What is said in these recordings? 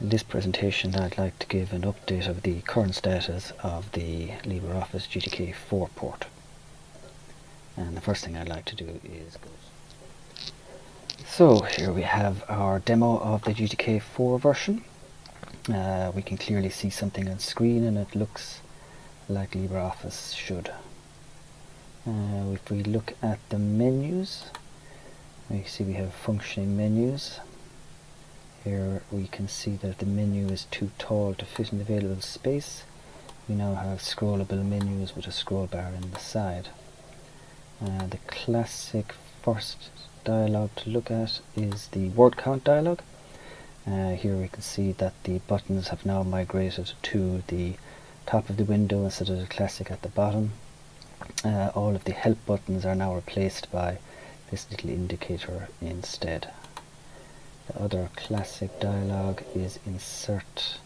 In this presentation I'd like to give an update of the current status of the LibreOffice GTK 4 port. And the first thing I'd like to do is go. So here we have our demo of the GTK 4 version. Uh, we can clearly see something on screen and it looks like LibreOffice should. Uh, if we look at the menus, we see we have functioning menus here we can see that the menu is too tall to fit in the available space. We now have scrollable menus with a scroll bar in the side. Uh, the classic first dialog to look at is the word count dialog. Uh, here we can see that the buttons have now migrated to the top of the window instead of the classic at the bottom. Uh, all of the help buttons are now replaced by this little indicator instead. The other classic dialog is insert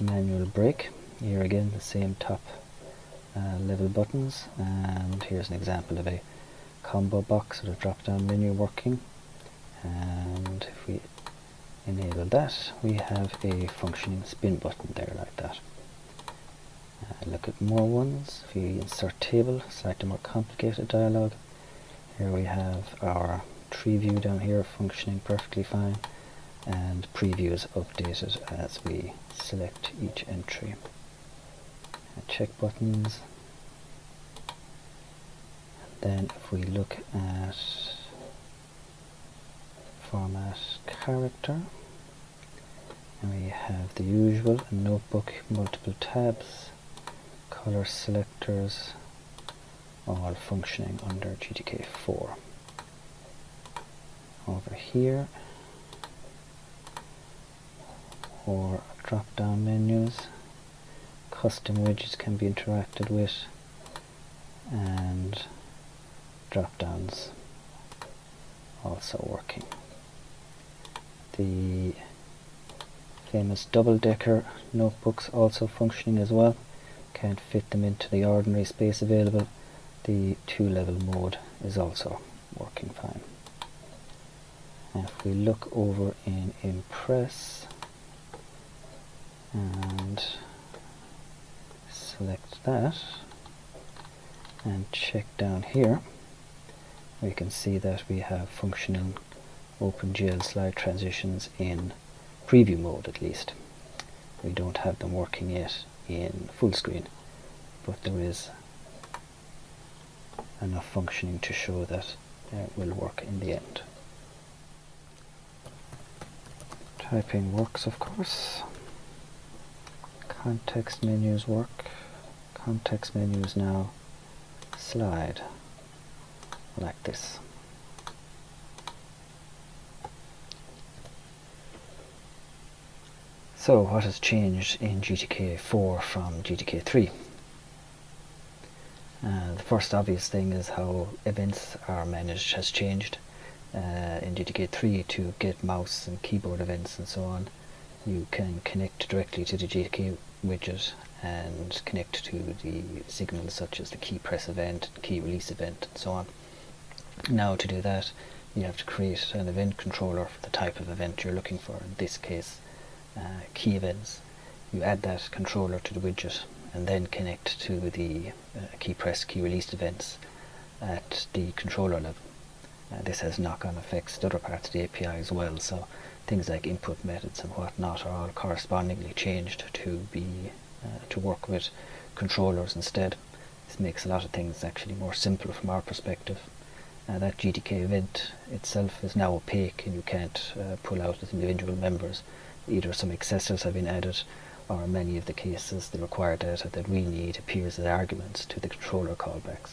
manual break. Here again the same top uh, level buttons and here's an example of a combo box with a drop down menu working and if we enable that we have a functioning spin button there like that. Uh, look at more ones. If we insert table, a more complicated dialog. Here we have our tree view down here functioning perfectly fine and preview is updated as we select each entry. check buttons. then if we look at format character, and we have the usual notebook, multiple tabs, color selectors, all functioning under GTK4. Over here or drop down menus. Custom widgets can be interacted with and drop downs also working. The famous double-decker notebooks also functioning as well. Can't fit them into the ordinary space available. The two-level mode is also working fine. If we look over in Impress and select that and check down here. We can see that we have functioning OpenGL slide transitions in preview mode at least. We don't have them working yet in full screen but there is enough functioning to show that it will work in the end. Typing works of course context menus work. Context menus now slide like this. So what has changed in GTK 4 from GTK 3? Uh, the first obvious thing is how events are managed has changed. Uh, in GTK 3 to get mouse and keyboard events and so on you can connect directly to the GTK widget and connect to the signals such as the key press event, key release event and so on. Now to do that you have to create an event controller for the type of event you're looking for, in this case uh, key events. You add that controller to the widget and then connect to the uh, key press, key release events at the controller level. Uh, this has knock-on effects to other parts of the API as well, so things like input methods and whatnot are all correspondingly changed to be uh, to work with controllers instead. This makes a lot of things actually more simple from our perspective. Uh, that GTK event itself is now opaque and you can't uh, pull out as individual members. Either some accessors have been added or in many of the cases the required data that we need appears as arguments to the controller callbacks.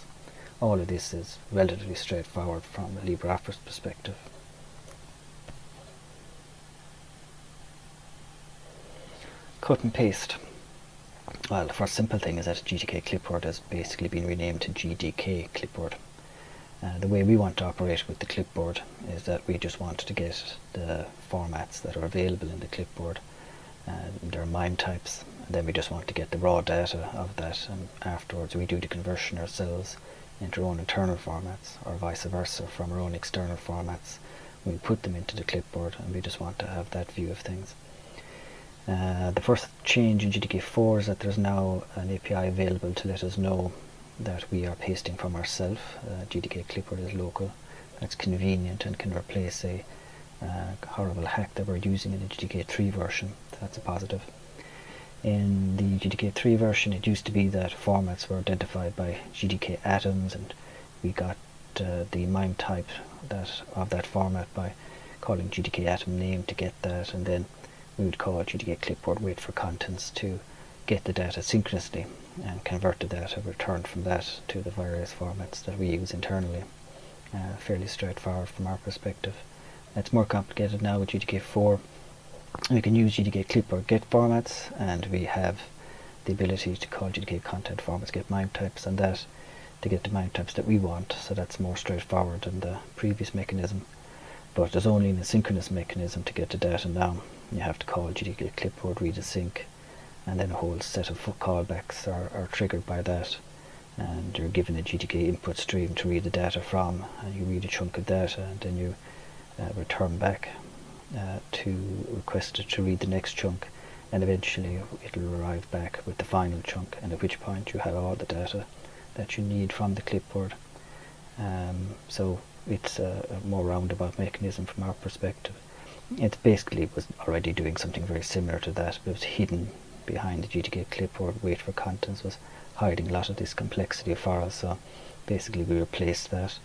All of this is relatively straightforward from a LibreOffice perspective. Cut and paste. Well, the first simple thing is that GTK clipboard has basically been renamed to GDK clipboard. Uh, the way we want to operate with the clipboard is that we just want to get the formats that are available in the clipboard. Uh, there are MIME types, and then we just want to get the raw data of that, and afterwards we do the conversion ourselves into our own internal formats, or vice versa from our own external formats. We put them into the clipboard, and we just want to have that view of things. Uh, the first change in GTK4 is that there's now an API available to let us know that we are pasting from ourselves. Uh, GTK Clipboard is local. That's convenient and can replace a uh, horrible hack that we're using in the GTK3 version. That's a positive. In the GTK3 version, it used to be that formats were identified by GTK atoms, and we got uh, the MIME type that of that format by calling GTK atom name to get that, and then we would call GTK clipboard wait for contents to get the data synchronously and convert the data returned from that to the various formats that we use internally. Uh, fairly straightforward from our perspective. It's more complicated now with GTK4. We can use GTK clipboard get formats and we have the ability to call GTK content formats get MIME types and that to get the MIME types that we want so that's more straightforward than the previous mechanism but there's only an asynchronous mechanism to get the data now you have to call GTK clipboard read async and then a whole set of callbacks are, are triggered by that. And you're given a GTK input stream to read the data from and you read a chunk of data and then you uh, return back uh, to request it to read the next chunk and eventually it'll arrive back with the final chunk and at which point you have all the data that you need from the clipboard um, so it's a, a more roundabout mechanism from our perspective it basically was already doing something very similar to that, but it was hidden behind the GTK clipboard wait for contents was hiding a lot of this complexity for us. So basically we replaced that.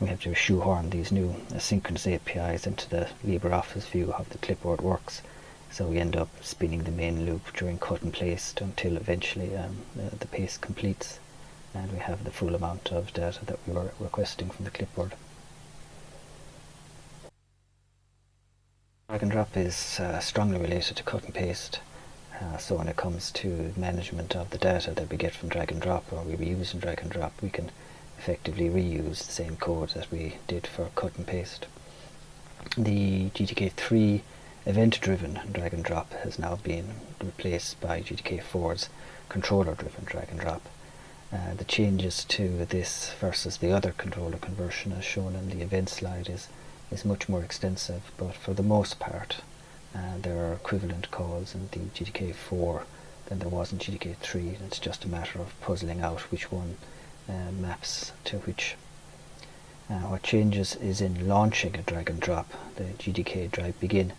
We have to shoehorn these new asynchronous APIs into the LibreOffice view of the clipboard works. So we end up spinning the main loop during cut and paste until eventually um, the, the paste completes and we have the full amount of data that we were requesting from the clipboard. Drag and drop is uh, strongly related to cut and paste. Uh, so when it comes to management of the data that we get from drag and drop or we reuse in drag and drop, we can effectively reuse the same code that we did for cut and paste. The GTK3 event-driven drag and drop has now been replaced by GTK4's controller-driven drag and drop. Uh, the changes to this versus the other controller conversion as shown in the event slide is is much more extensive, but for the most part, uh, there are equivalent calls in the GTK4 than there was in GTK3. and It's just a matter of puzzling out which one uh, maps to which. Uh, what changes is in launching a drag and drop. The GDK drag begin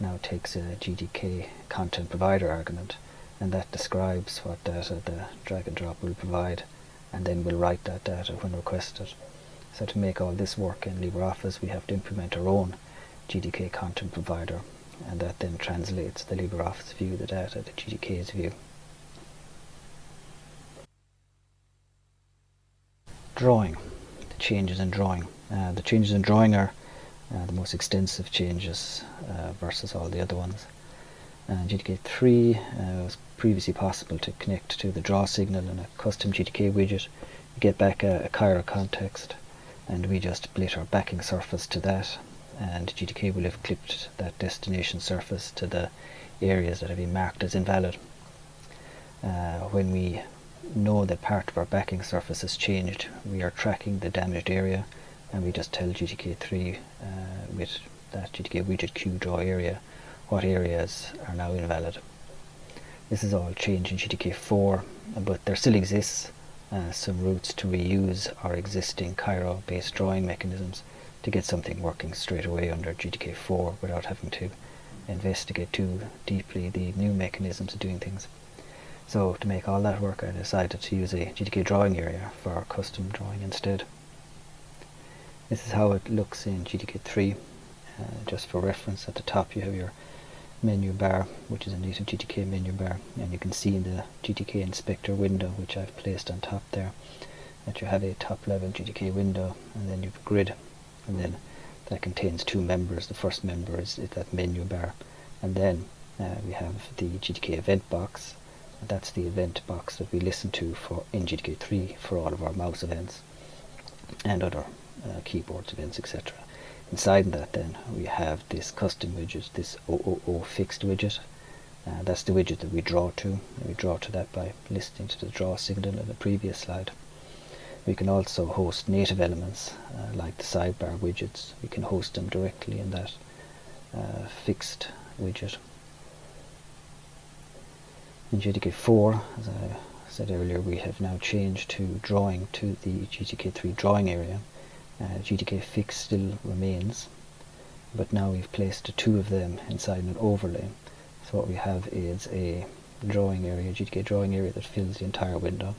now takes a GDK content provider argument and that describes what data the drag and drop will provide and then we'll write that data when requested. So to make all this work in LibreOffice we have to implement our own GTK content provider and that then translates the LibreOffice view the data to GTK's view. Drawing, the changes in drawing. Uh, the changes in drawing are uh, the most extensive changes uh, versus all the other ones. Uh, GTK3 uh, was previously possible to connect to the draw signal in a custom GTK widget, you get back a, a Cairo context and we just split our backing surface to that and GTK will have clipped that destination surface to the areas that have been marked as invalid. Uh, when we know that part of our backing surface has changed, we are tracking the damaged area and we just tell GTK3 uh, with that GTK widget queue draw area what areas are now invalid. This is all changed in GTK4 but there still exists uh, some routes to reuse our existing Cairo based drawing mechanisms to get something working straight away under GTK4 without having to investigate too deeply the new mechanisms of doing things. So to make all that work I decided to use a GTK drawing area for our custom drawing instead. This is how it looks in GTK3. Uh, just for reference at the top you have your menu bar which is a native GTK menu bar and you can see in the GTK inspector window which I've placed on top there that you have a top level GTK window and then you have a grid and then that contains two members. The first member is, is that menu bar and then uh, we have the GTK event box. That's the event box that we listen to for in GTK3 for all of our mouse events and other uh, keyboard events etc Inside that then we have this custom widget, this OOO fixed widget. Uh, that's the widget that we draw to. We draw to that by listening to the draw signal in the previous slide. We can also host native elements uh, like the sidebar widgets. We can host them directly in that uh, fixed widget. In GTK 4, as I said earlier, we have now changed to drawing to the GTK3 drawing area. Uh, GTK fix still remains, but now we've placed two of them inside an overlay. So what we have is a drawing area, GTK drawing area that fills the entire window,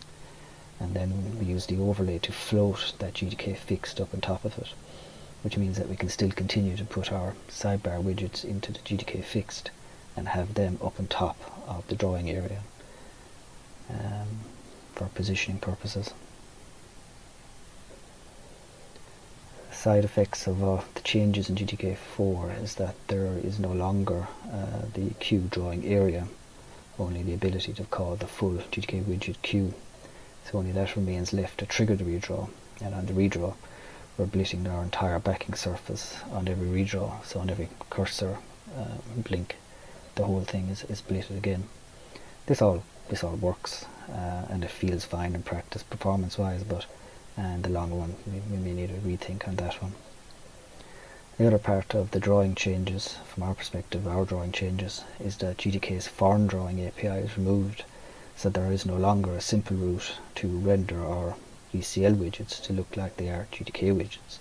and then we use the overlay to float that GTK fixed up on top of it, which means that we can still continue to put our sidebar widgets into the GTK fixed and have them up on top of the drawing area um, for positioning purposes. Side effects of uh, the changes in GTK4 is that there is no longer uh, the queue drawing area, only the ability to call the full GTK widget queue. So only that remains left to trigger the redraw, and on the redraw we're blitting our entire backing surface on every redraw, so on every cursor uh, blink the whole thing is, is blitted again. This all this all works uh, and it feels fine in practice performance wise but in the long one we, we may need a rethink on that one. The other part of the drawing changes, from our perspective, our drawing changes, is that GTK's foreign drawing API is removed, so there is no longer a simple route to render our VCL widgets to look like they are GTK widgets.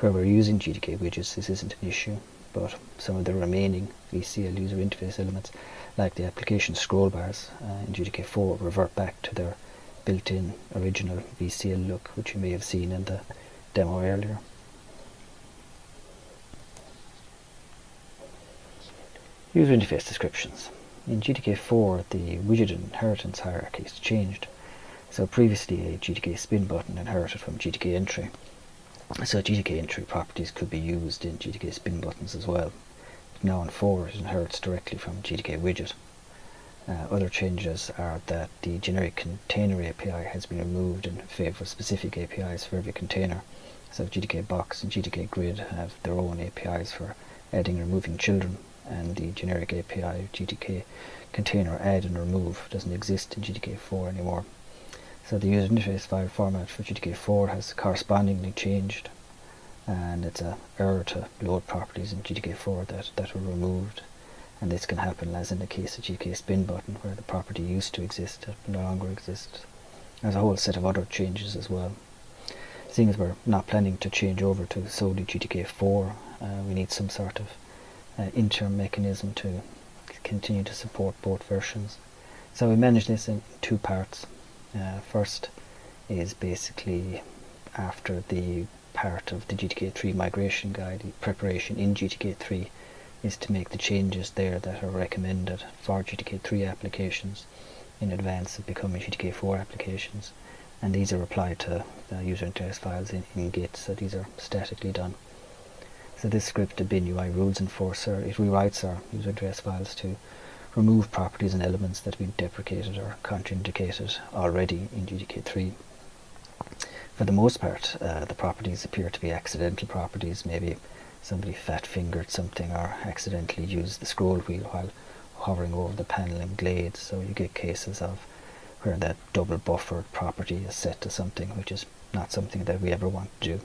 Where we're using GTK widgets, this isn't an issue, but some of the remaining VCL user interface elements, like the application scroll bars uh, in GTK4, revert back to their built-in original VCL look, which you may have seen in the demo earlier. User interface descriptions. In GTK4, the widget inheritance hierarchy has changed. So previously a GTK spin button inherited from GTK entry so GTK entry properties could be used in GTK spin buttons as well. Now in 4 it inherits directly from GTK widget. Uh, other changes are that the generic container API has been removed in favour of specific APIs for every container. So GTK box and GTK grid have their own APIs for adding and removing children and the generic API GTK container add and remove doesn't exist in GTK4 anymore. So the user interface file format for GTK4 has correspondingly changed and it's a error to load properties in GTK4 that, that were removed and this can happen as in the case of GTK spin button where the property used to exist no longer exists. There's a whole set of other changes as well. Seeing as we're not planning to change over to solely GTK4 uh, we need some sort of uh, interim mechanism to continue to support both versions. So we manage this in two parts. Uh, first is basically after the part of the GTK3 migration guide, preparation in GTK3 is to make the changes there that are recommended for GTK3 applications in advance of becoming GTK4 applications and these are applied to the user interface files in, in Git so these are statically done. So this script, the bin UI rules enforcer, it rewrites our user interface files to remove properties and elements that have been deprecated or contraindicated already in GTK3. For the most part, uh, the properties appear to be accidental properties. Maybe somebody fat-fingered something or accidentally used the scroll wheel while hovering over the panel in Glade. So you get cases of where that double buffered property is set to something which is not something that we ever want to do.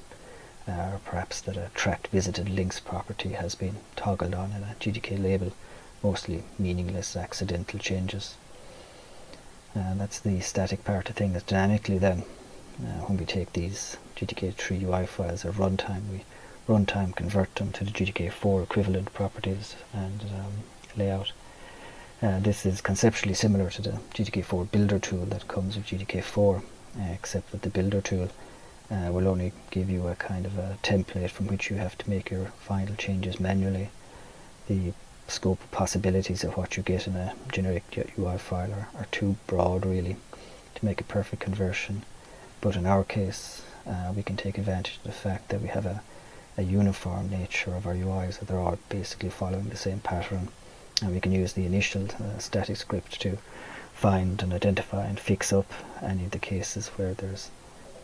Uh, or perhaps that a tracked visited links property has been toggled on in a GTK label mostly meaningless accidental changes. And that's the static part of things. Dynamically then, uh, when we take these GTK3 UI files at runtime, we runtime convert them to the GTK4 equivalent properties and um, layout. Uh, this is conceptually similar to the GTK4 builder tool that comes with GTK4, uh, except that the builder tool uh, will only give you a kind of a template from which you have to make your final changes manually. The scope of possibilities of what you get in a generic UI file are, are too broad really to make a perfect conversion. But in our case, uh, we can take advantage of the fact that we have a, a uniform nature of our UIs, that they're all basically following the same pattern. And we can use the initial uh, static script to find and identify and fix up any of the cases where there's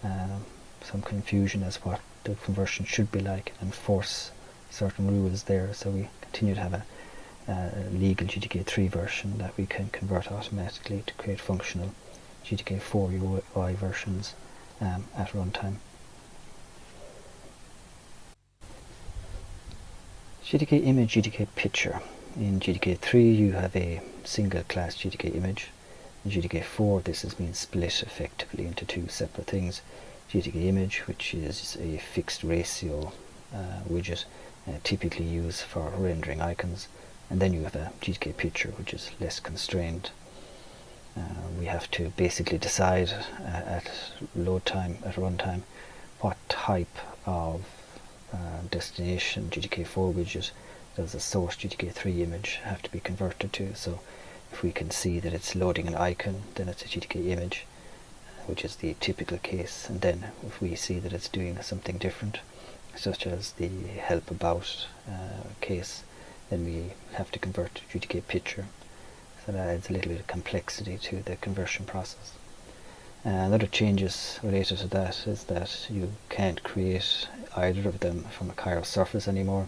um, some confusion as what the conversion should be like and force certain rules there so we continue to have a uh, legal GTK3 version that we can convert automatically to create functional GTK4 UI versions um, at runtime. GTK image, GTK picture. In GTK3 you have a single class GTK image. In GTK4 this has been split effectively into two separate things. GTK image which is a fixed ratio uh, widget uh, typically used for rendering icons and then you have a GTK picture which is less constrained. Uh, we have to basically decide uh, at load time, at runtime, what type of uh, destination GTK4 widget does the source GTK3 image have to be converted to. So if we can see that it's loading an icon, then it's a GTK image, which is the typical case. And then if we see that it's doing something different, such as the help about uh, case, then we have to convert to GTK picture. So that adds a little bit of complexity to the conversion process. Uh, another changes related to that is that you can't create either of them from a Cairo surface anymore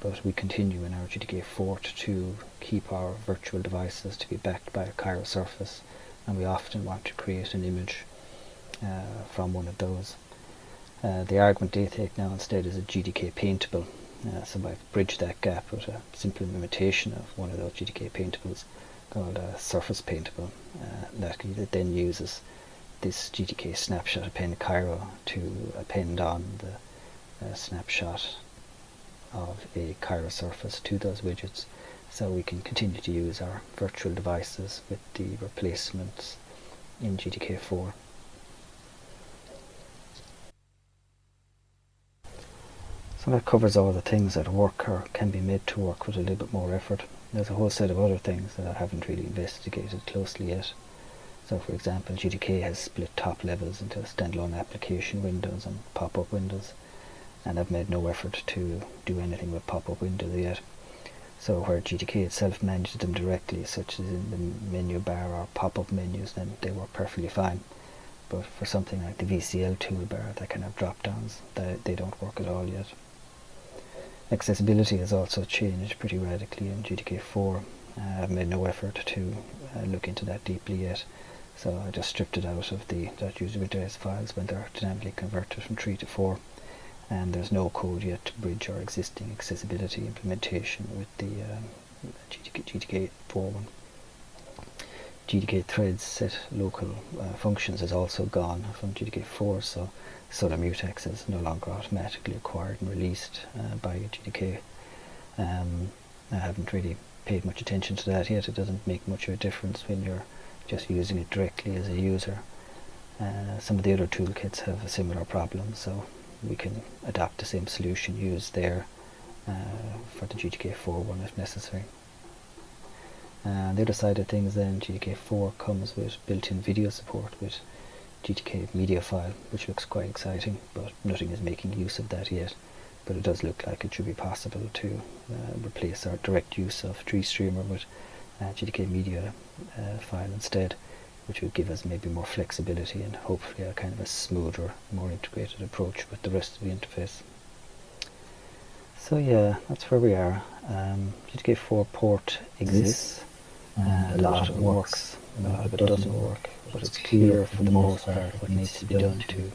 but we continue in our GTK Fort to keep our virtual devices to be backed by a Cairo surface and we often want to create an image uh, from one of those. Uh, the argument they take now instead is a GDK paintable uh, so I've bridged that gap with a simple imitation of one of those GDK paintables called a surface paintable uh, that then uses this GTK snapshot append Cairo to append on the uh, snapshot of a Cairo surface to those widgets so we can continue to use our virtual devices with the replacements in GTK4. So that covers all the things that work or can be made to work with a little bit more effort. There's a whole set of other things that I haven't really investigated closely yet. So for example, GTK has split top levels into standalone application windows and pop-up windows and I've made no effort to do anything with pop-up windows yet. So where GTK itself manages them directly, such as in the menu bar or pop-up menus, then they work perfectly fine. But for something like the VCL toolbar, that kind of drop-downs, they, don't work at all yet. Accessibility has also changed pretty radically in GTK4. Uh, I've made no effort to uh, look into that deeply yet, so I just stripped it out of the .user address files when they're dynamically converted from 3 to 4 and there's no code yet to bridge our existing accessibility implementation with the um, GTK, GTK 4 one. GTK threads set local uh, functions is also gone from GTK 4 so Solar mutex is no longer automatically acquired and released uh, by GTK. Um, I haven't really paid much attention to that yet. It doesn't make much of a difference when you're just using it directly as a user. Uh, some of the other toolkits have a similar problem, so we can adapt the same solution used there uh, for the GTK4 one if necessary. Uh, the other side of things then, GTK4 comes with built-in video support with GTK media file, which looks quite exciting, but nothing is making use of that yet. But it does look like it should be possible to uh, replace our direct use of GStreamer with GTK media uh, file instead, which would give us maybe more flexibility and hopefully a kind of a smoother, more integrated approach with the rest of the interface. So yeah, that's where we are. Um, GTK4 port exists, and a lot of it works, a lot of it doesn't work. but it's clear for the most part what needs to be done to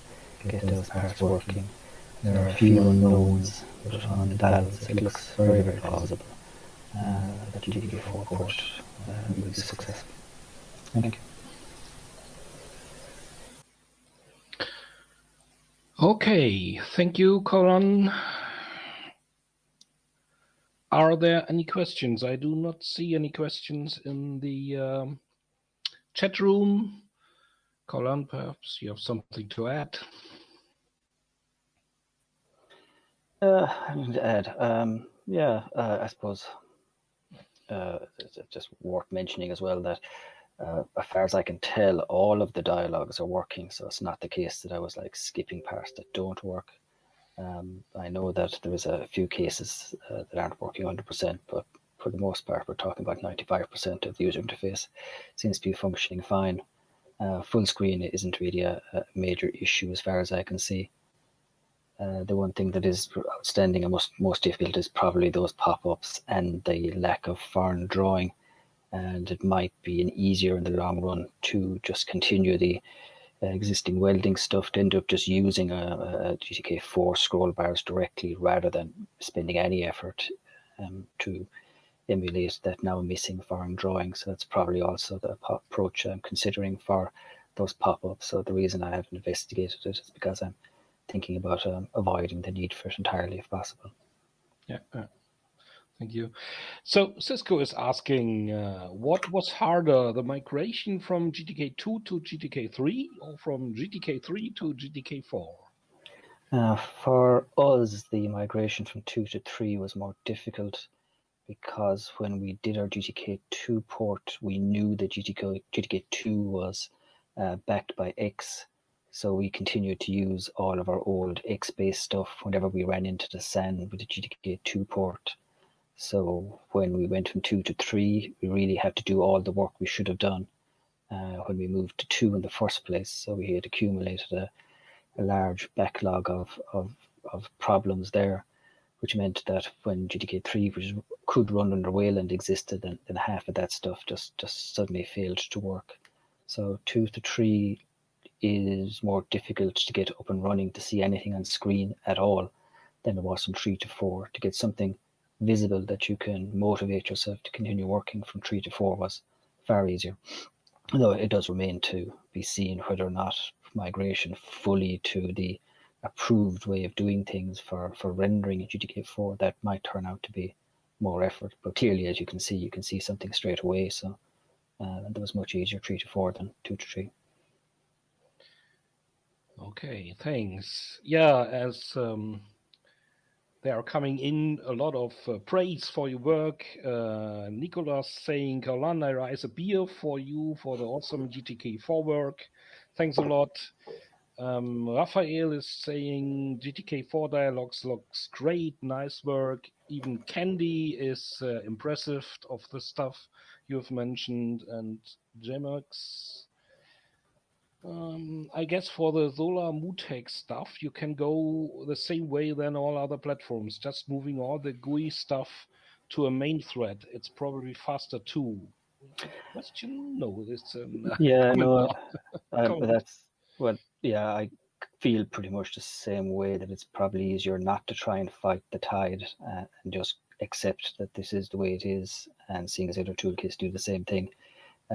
get those parts working. There are a few unknowns, but on the balance it looks very, very plausible. uh, that GTK4 port uh, will be successful. Thank you. Okay, thank you, Colin. Are there any questions? I do not see any questions in the um, chat room. Colin, perhaps you have something to add. Uh, to add, um, yeah, uh, I suppose uh, just worth mentioning as well that uh, as far as I can tell, all of the dialogues are working. So it's not the case that I was like skipping parts that don't work. Um, I know that there is a few cases uh, that aren't working 100%, but for the most part, we're talking about 95% of the user interface seems to be functioning fine. Uh, full screen isn't really a, a, major issue as far as I can see. Uh, the one thing that is outstanding and most, most difficult is probably those pop-ups and the lack of foreign drawing. And it might be an easier in the long run to just continue the uh, existing welding stuff to end up just using a, a GTK4 scroll bars directly rather than spending any effort um, to emulate that now missing foreign drawing. So that's probably also the approach I'm considering for those pop-ups. So the reason I haven't investigated it is because I'm thinking about um, avoiding the need for it entirely if possible. Yeah, thank you. So Cisco is asking, uh, what was harder, the migration from GTK2 to GTK3 or from GTK3 to GTK4? Uh, for us, the migration from 2 to 3 was more difficult because when we did our GTK2 port, we knew that GTK, GTK2 was uh, backed by X. So we continued to use all of our old X-based stuff whenever we ran into the SAN with the GTK2 port. So when we went from 2 to 3, we really had to do all the work we should have done uh, when we moved to 2 in the first place. So we had accumulated a, a large backlog of, of, of problems there which meant that when GTK3, which could run under Wayland existed, then, then half of that stuff just, just suddenly failed to work. So two to three is more difficult to get up and running to see anything on screen at all than it was from three to four. To get something visible that you can motivate yourself to continue working from three to four was far easier. Though it does remain to be seen whether or not migration fully to the approved way of doing things for, for rendering a GTK4 that might turn out to be more effort. But clearly, as you can see, you can see something straight away. So uh, that was much easier three to four than two to three. Okay, thanks. Yeah, as um, there are coming in a lot of uh, praise for your work. Uh, Nicolas saying, I raise a beer for you for the awesome GTK4 work. Thanks a lot. Um, Raphael is saying GTK4 dialogues looks great, nice work. Even Candy is uh, impressive of the stuff you've mentioned. And Jemex, um, I guess for the Solar Mutex stuff, you can go the same way than all other platforms, just moving all the GUI stuff to a main thread. It's probably faster too. Question? No, it's um, yeah, no, uh, that's what yeah, I feel pretty much the same way that it's probably easier not to try and fight the tide uh, and just accept that this is the way it is and seeing as other toolkits do the same thing,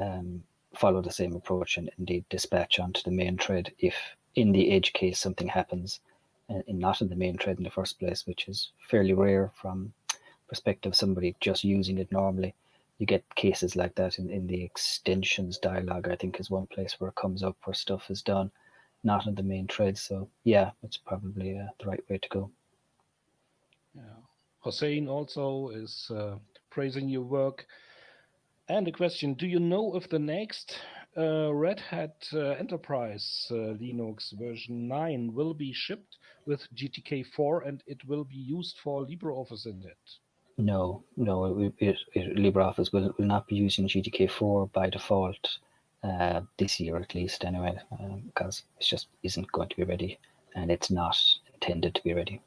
um, follow the same approach and indeed dispatch onto the main thread if in the edge case something happens and, uh, not in the main thread in the first place, which is fairly rare from perspective of somebody just using it normally. You get cases like that in, in the extensions dialog, I think is one place where it comes up where stuff is done not in the main thread. So yeah, it's probably uh, the right way to go. Yeah. Hossein also is uh, praising your work. And a question, do you know if the next uh, Red Hat uh, Enterprise uh, Linux version 9 will be shipped with GTK4 and it will be used for LibreOffice in it? No, no, it, it, it, LibreOffice will, will not be using GTK4 by default uh, this year at least anyway, um, because it just isn't going to be ready and it's not intended to be ready.